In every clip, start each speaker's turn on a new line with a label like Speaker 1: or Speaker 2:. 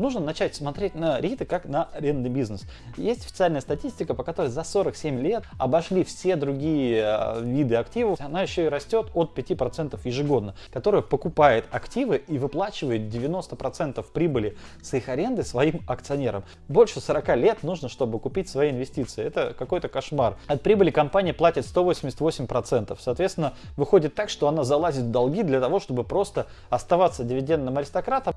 Speaker 1: нужно начать смотреть на риты как на арендный бизнес. Есть официальная статистика, по которой за 47 лет обошли все другие э, виды активов. Она еще и растет от 5% ежегодно, которая покупает активы и выплачивает 90% прибыли с их аренды своим акционерам. Больше 40 лет нужно, чтобы купить свои инвестиции. Это какой-то кошмар. От прибыли компания платит 188%. Соответственно, выходит так, что она залазит в долги для того, чтобы просто оставаться дивидендным аристократом.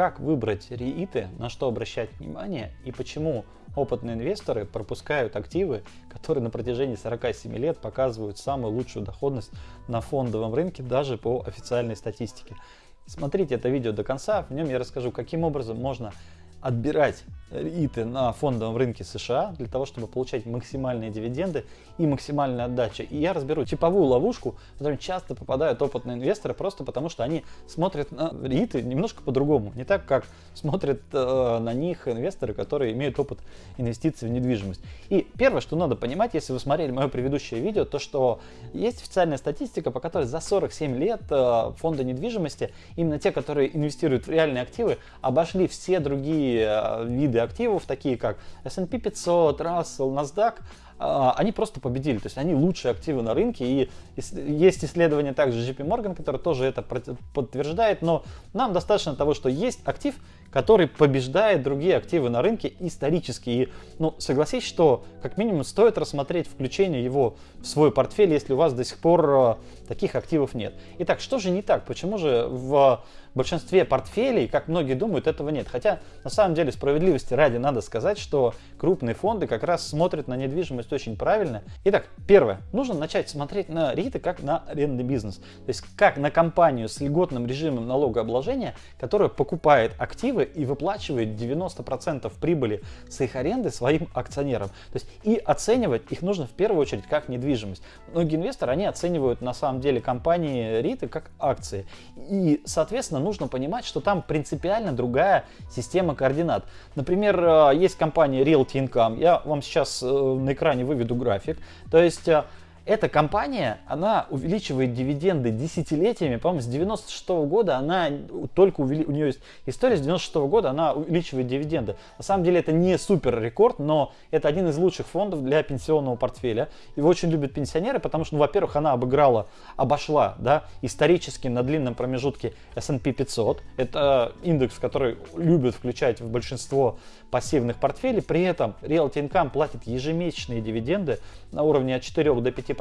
Speaker 1: Как выбрать РИИТы, на что обращать внимание и почему опытные инвесторы пропускают активы, которые на протяжении 47 лет показывают самую лучшую доходность на фондовом рынке даже по официальной статистике. Смотрите это видео до конца, в нем я расскажу, каким образом можно отбирать ИТы на фондовом рынке США для того, чтобы получать максимальные дивиденды и максимальную отдачу. И я разберу типовую ловушку, в которую часто попадают опытные инвесторы, просто потому что они смотрят на ИТы немножко по-другому. Не так, как смотрят э, на них инвесторы, которые имеют опыт инвестиций в недвижимость. И первое, что надо понимать, если вы смотрели мое предыдущее видео, то что есть официальная статистика, по которой за 47 лет э, фонды недвижимости, именно те, которые инвестируют в реальные активы, обошли все другие э, виды активов, такие как S&P 500, Russell, NASDAQ, а, они просто победили, то есть они лучшие активы на рынке, и есть исследование также JP Morgan, которое тоже это подтверждает, но нам достаточно того, что есть актив, который побеждает другие активы на рынке исторически. И, ну, согласись, что как минимум стоит рассмотреть включение его в свой портфель, если у вас до сих пор э, таких активов нет. Итак, что же не так? Почему же в большинстве портфелей, как многие думают, этого нет? Хотя, на самом деле, справедливости ради надо сказать, что крупные фонды как раз смотрят на недвижимость очень правильно. Итак, первое. Нужно начать смотреть на риты как на арендный бизнес. То есть, как на компанию с льготным режимом налогообложения, которая покупает активы активы и выплачивает 90% прибыли с их аренды своим акционерам. То есть и оценивать их нужно в первую очередь как недвижимость. Многие инвесторы, они оценивают на самом деле компании риты как акции. И, соответственно, нужно понимать, что там принципиально другая система координат. Например, э, есть компания Realty Income. Я вам сейчас э, на экране выведу график. То есть э, эта компания, она увеличивает дивиденды десятилетиями, по-моему, с 96 -го года она только увели... у нее есть история с 96 -го года, она увеличивает дивиденды. На самом деле это не супер рекорд, но это один из лучших фондов для пенсионного портфеля. Его очень любят пенсионеры, потому что, ну, во-первых, она обыграла, обошла, да, исторически на длинном промежутке S&P 500. Это индекс, который любят включать в большинство пассивных портфелей. При этом Realty Income платит ежемесячные дивиденды на уровне от 4 до 5%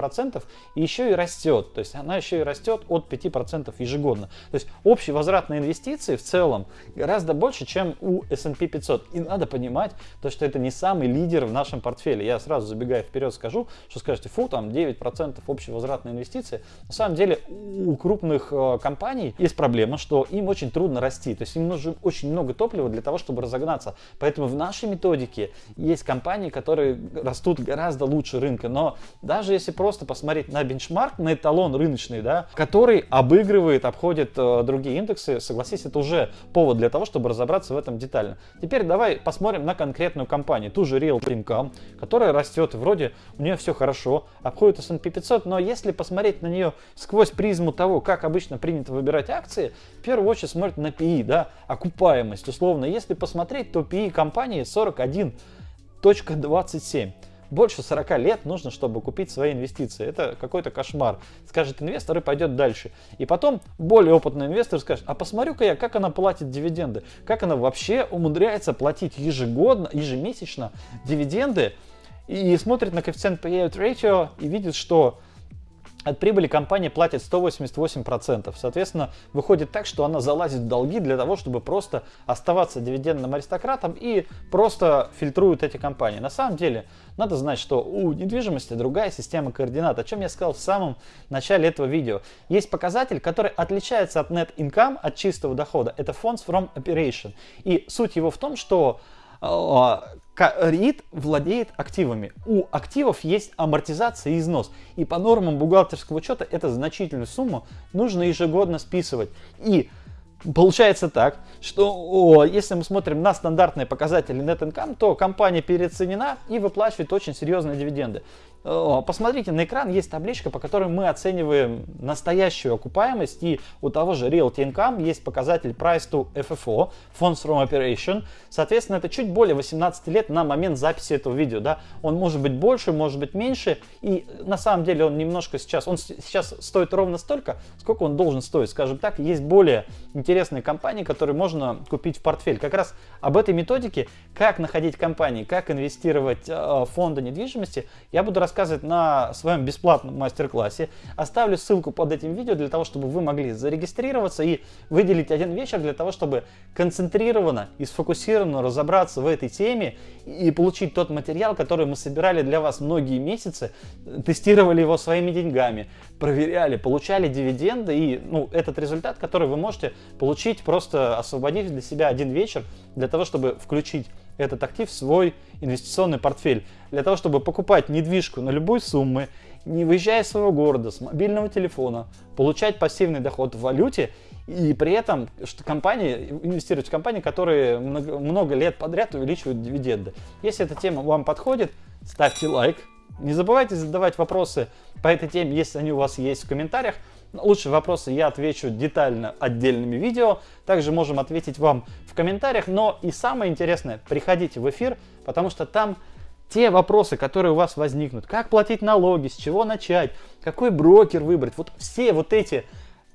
Speaker 1: и еще и растет. То есть она еще и растет от 5% ежегодно. То есть общий возврат на инвестиции в целом гораздо больше, чем у S&P 500. И надо понимать, то, что это не самый лидер в нашем портфеле. Я сразу забегая вперед скажу, что скажете, фу, там 9% общий возврат на инвестиции. На самом деле у крупных э, компаний есть проблема, что им очень трудно расти. То есть им нужно очень много топлива для того, чтобы разогнаться. Поэтому в нашей методике есть компании, которые растут гораздо лучше рынка, но даже если просто посмотреть на бенчмарк, на эталон рыночный, да, который обыгрывает, обходит э, другие индексы, согласись, это уже повод для того, чтобы разобраться в этом детально. Теперь давай посмотрим на конкретную компанию, ту же Real Income, которая растет, вроде у нее все хорошо, обходит S&P 500, но если посмотреть на нее сквозь призму того, как обычно принято выбирать акции, в первую очередь смотрят на PE, да, окупаемость, условно. Если посмотреть, то PE компании 41.27 больше 40 лет нужно, чтобы купить свои инвестиции. Это какой-то кошмар. Скажет инвестор и пойдет дальше. И потом более опытный инвестор скажет, а посмотрю-ка я, как она платит дивиденды. Как она вообще умудряется платить ежегодно, ежемесячно дивиденды. И смотрит на коэффициент payout ratio и видит, что от прибыли компания платит 188%. Соответственно, выходит так, что она залазит в долги для того, чтобы просто оставаться дивидендным аристократом и просто фильтрует эти компании. На самом деле, надо знать, что у недвижимости другая система координат, о чем я сказал в самом начале этого видео. Есть показатель, который отличается от net income, от чистого дохода. Это funds from operation. И суть его в том, что РИИТ владеет активами. У активов есть амортизация и износ. И по нормам бухгалтерского учета это значительную сумму нужно ежегодно списывать. И Получается так, что о, если мы смотрим на стандартные показатели net income, то компания переоценена и выплачивает очень серьезные дивиденды. Посмотрите на экран, есть табличка, по которой мы оцениваем настоящую окупаемость. И у того же Realty Income есть показатель Price to FFO, Funds from Operation. Соответственно, это чуть более 18 лет на момент записи этого видео. Да? Он может быть больше, может быть меньше. И на самом деле он немножко сейчас, он сейчас стоит ровно столько, сколько он должен стоить. Скажем так, есть более интересные компании, которые можно купить в портфель. Как раз об этой методике, как находить компании, как инвестировать э, в фонды недвижимости, я буду рассказывать рассказывать на своем бесплатном мастер-классе. Оставлю ссылку под этим видео для того, чтобы вы могли зарегистрироваться и выделить один вечер для того, чтобы концентрированно и сфокусированно разобраться в этой теме и получить тот материал, который мы собирали для вас многие месяцы, тестировали его своими деньгами, проверяли, получали дивиденды и ну, этот результат, который вы можете получить, просто освободив для себя один вечер для того, чтобы включить этот актив в свой инвестиционный портфель. Для того, чтобы покупать недвижку на любой суммы, не выезжая из своего города, с мобильного телефона, получать пассивный доход в валюте и при этом что компании, инвестировать в компании, которые много, много лет подряд увеличивают дивиденды. Если эта тема вам подходит, ставьте лайк. Не забывайте задавать вопросы по этой теме, если они у вас есть в комментариях. Лучшие вопросы я отвечу детально отдельными видео. Также можем ответить вам в комментариях. Но и самое интересное, приходите в эфир, потому что там те вопросы, которые у вас возникнут. Как платить налоги, с чего начать, какой брокер выбрать. Вот все вот эти,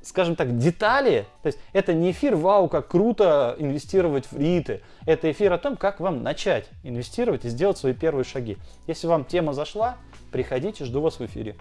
Speaker 1: скажем так, детали. То есть это не эфир, вау, как круто инвестировать в риты. Это эфир о том, как вам начать инвестировать и сделать свои первые шаги. Если вам тема зашла, приходите, жду вас в эфире.